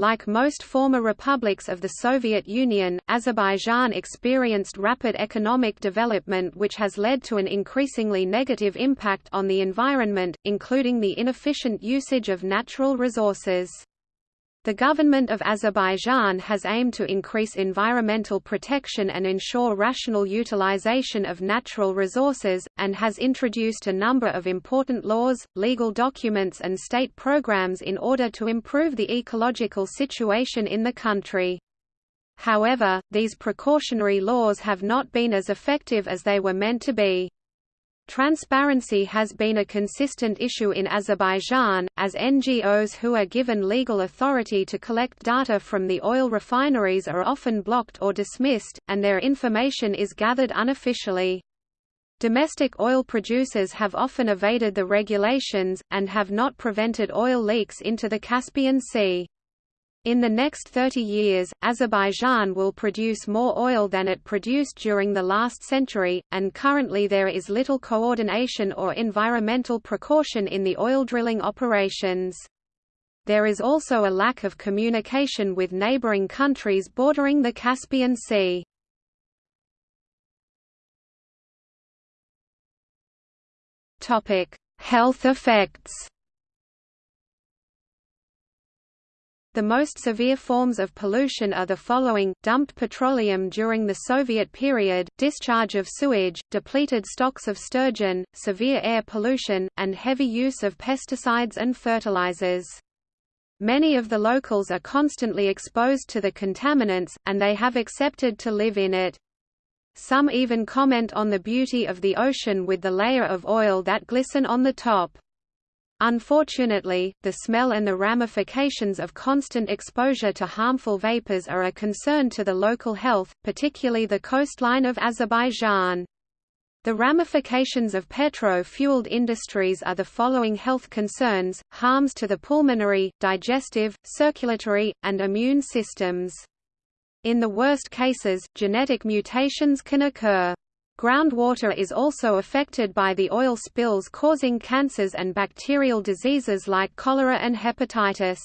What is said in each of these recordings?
Like most former republics of the Soviet Union, Azerbaijan experienced rapid economic development which has led to an increasingly negative impact on the environment, including the inefficient usage of natural resources. The government of Azerbaijan has aimed to increase environmental protection and ensure rational utilization of natural resources, and has introduced a number of important laws, legal documents and state programs in order to improve the ecological situation in the country. However, these precautionary laws have not been as effective as they were meant to be. Transparency has been a consistent issue in Azerbaijan, as NGOs who are given legal authority to collect data from the oil refineries are often blocked or dismissed, and their information is gathered unofficially. Domestic oil producers have often evaded the regulations, and have not prevented oil leaks into the Caspian Sea. In the next 30 years, Azerbaijan will produce more oil than it produced during the last century, and currently there is little coordination or environmental precaution in the oil drilling operations. There is also a lack of communication with neighboring countries bordering the Caspian Sea. Health effects The most severe forms of pollution are the following, dumped petroleum during the Soviet period, discharge of sewage, depleted stocks of sturgeon, severe air pollution, and heavy use of pesticides and fertilizers. Many of the locals are constantly exposed to the contaminants, and they have accepted to live in it. Some even comment on the beauty of the ocean with the layer of oil that glisten on the top. Unfortunately, the smell and the ramifications of constant exposure to harmful vapors are a concern to the local health, particularly the coastline of Azerbaijan. The ramifications of petro-fueled industries are the following health concerns, harms to the pulmonary, digestive, circulatory, and immune systems. In the worst cases, genetic mutations can occur. Groundwater is also affected by the oil spills causing cancers and bacterial diseases like cholera and hepatitis.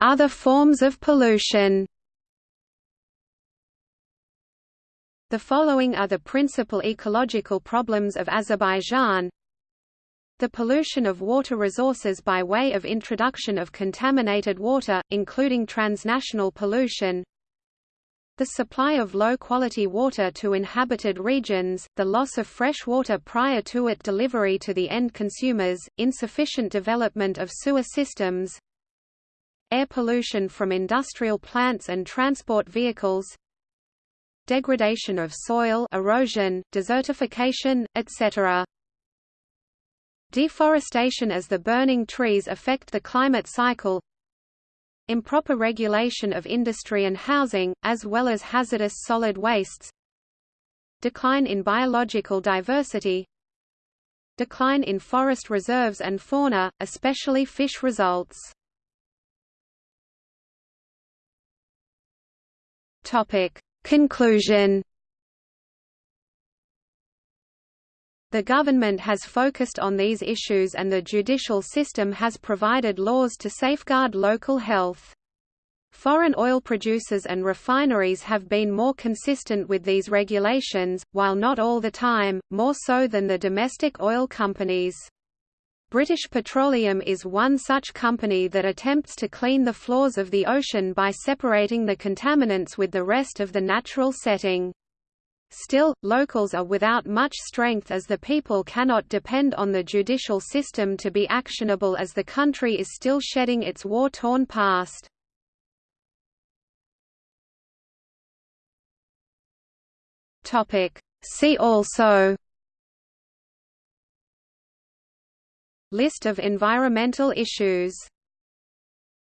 Other forms of pollution The following are the principal ecological problems of Azerbaijan the pollution of water resources by way of introduction of contaminated water, including transnational pollution, the supply of low-quality water to inhabited regions, the loss of fresh water prior to its delivery to the end consumers, insufficient development of sewer systems, air pollution from industrial plants and transport vehicles, degradation of soil erosion, desertification, etc. Deforestation as the burning trees affect the climate cycle. Improper regulation of industry and housing, as well as hazardous solid wastes. Decline in biological diversity. Decline in forest reserves and fauna, especially fish results. Conclusion The government has focused on these issues and the judicial system has provided laws to safeguard local health. Foreign oil producers and refineries have been more consistent with these regulations, while not all the time, more so than the domestic oil companies. British Petroleum is one such company that attempts to clean the floors of the ocean by separating the contaminants with the rest of the natural setting. Still, locals are without much strength as the people cannot depend on the judicial system to be actionable as the country is still shedding its war-torn past. See also List of environmental issues